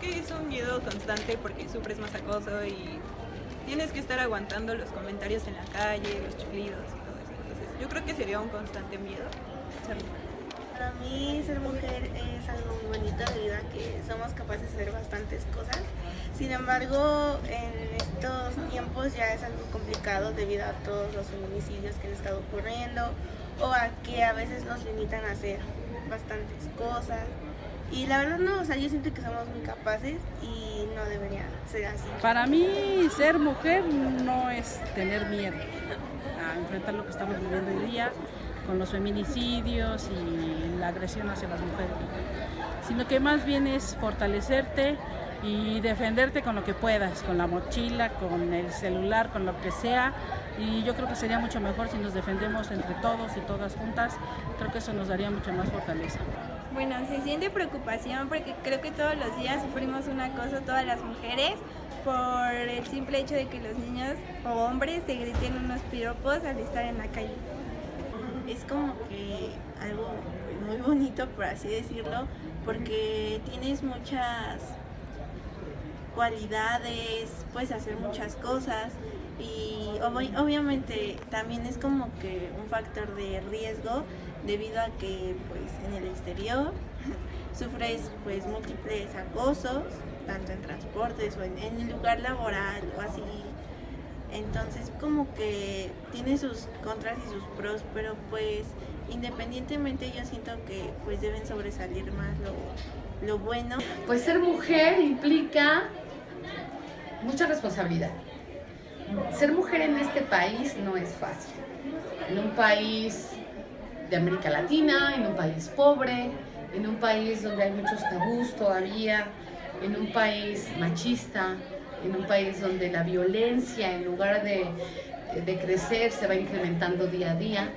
que es un miedo constante porque sufres más acoso y tienes que estar aguantando los comentarios en la calle, los chiflidos y todo eso. Entonces, yo creo que sería un constante miedo ser. Para mí ser mujer es algo muy bonito debido a que somos capaces de hacer bastantes cosas. Sin embargo, en estos tiempos ya es algo complicado debido a todos los feminicidios que han estado ocurriendo o a que a veces nos limitan a hacer bastantes cosas. Y la verdad no, o sea, yo siento que somos muy capaces y no debería ser así. Para mí ser mujer no es tener miedo a enfrentar lo que estamos viviendo hoy día con los feminicidios y la agresión hacia las mujeres, sino que más bien es fortalecerte y defenderte con lo que puedas, con la mochila, con el celular, con lo que sea. Y yo creo que sería mucho mejor si nos defendemos entre todos y todas juntas. Creo que eso nos daría mucha más fortaleza. Bueno, se siente preocupación porque creo que todos los días sufrimos un acoso todas las mujeres por el simple hecho de que los niños o hombres te griten unos piropos al estar en la calle es como que algo muy bonito, por así decirlo, porque tienes muchas cualidades, puedes hacer muchas cosas y obviamente también es como que un factor de riesgo debido a que pues en el exterior sufres pues múltiples acosos tanto en transportes o en, en el lugar laboral o así entonces como que tiene sus contras y sus pros, pero pues independientemente yo siento que pues deben sobresalir más lo, lo bueno. Pues ser mujer implica mucha responsabilidad. Ser mujer en este país no es fácil. En un país de América Latina, en un país pobre, en un país donde hay muchos tabús todavía, en un país machista, en un país donde la violencia en lugar de, de crecer se va incrementando día a día.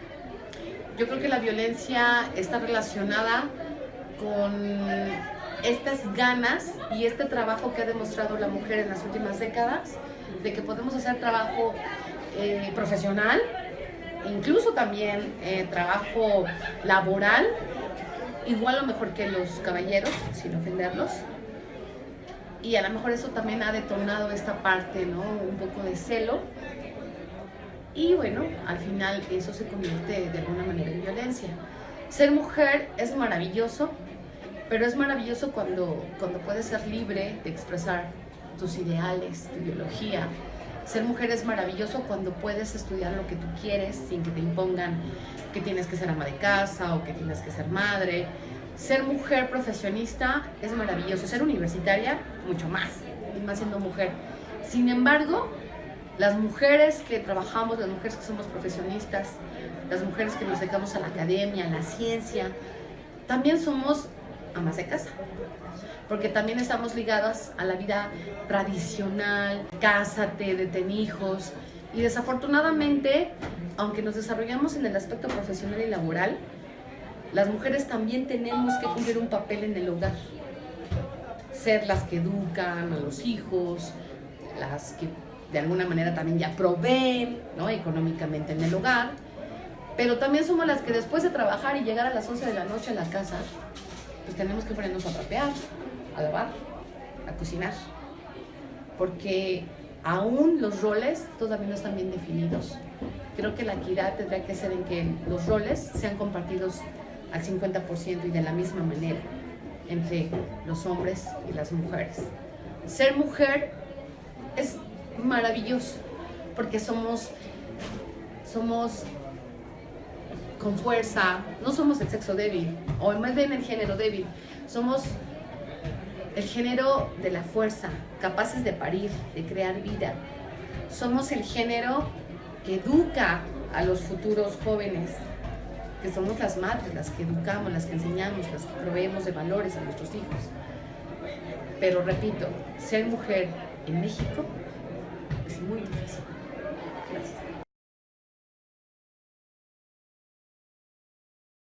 Yo creo que la violencia está relacionada con estas ganas y este trabajo que ha demostrado la mujer en las últimas décadas, de que podemos hacer trabajo eh, profesional, incluso también eh, trabajo laboral, igual o mejor que los caballeros, sin ofenderlos, y a lo mejor eso también ha detonado esta parte, ¿no? Un poco de celo. Y bueno, al final eso se convierte de alguna manera en violencia. Ser mujer es maravilloso, pero es maravilloso cuando, cuando puedes ser libre de expresar tus ideales, tu ideología. Ser mujer es maravilloso cuando puedes estudiar lo que tú quieres sin que te impongan que tienes que ser ama de casa o que tienes que ser madre ser mujer profesionista es maravilloso, ser universitaria mucho más, y más siendo mujer. Sin embargo, las mujeres que trabajamos, las mujeres que somos profesionistas, las mujeres que nos dedicamos a la academia, a la ciencia, también somos amas de casa, porque también estamos ligadas a la vida tradicional, cásate, de ten hijos, y desafortunadamente, aunque nos desarrollamos en el aspecto profesional y laboral, las mujeres también tenemos que cumplir un papel en el hogar. Ser las que educan a los hijos, las que de alguna manera también ya proveen ¿no? económicamente en el hogar, pero también somos las que después de trabajar y llegar a las 11 de la noche a la casa, pues tenemos que ponernos a trapear, a lavar, a cocinar, porque aún los roles todavía no están bien definidos. Creo que la equidad tendría que ser en que los roles sean compartidos al 50% y de la misma manera entre los hombres y las mujeres. Ser mujer es maravilloso porque somos, somos con fuerza, no somos el sexo débil o más bien el género débil, somos el género de la fuerza, capaces de parir, de crear vida. Somos el género que educa a los futuros jóvenes, que somos las madres, las que educamos, las que enseñamos, las que proveemos de valores a nuestros hijos. Pero repito, ser mujer en México es muy difícil.